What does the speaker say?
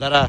দাঁড়া।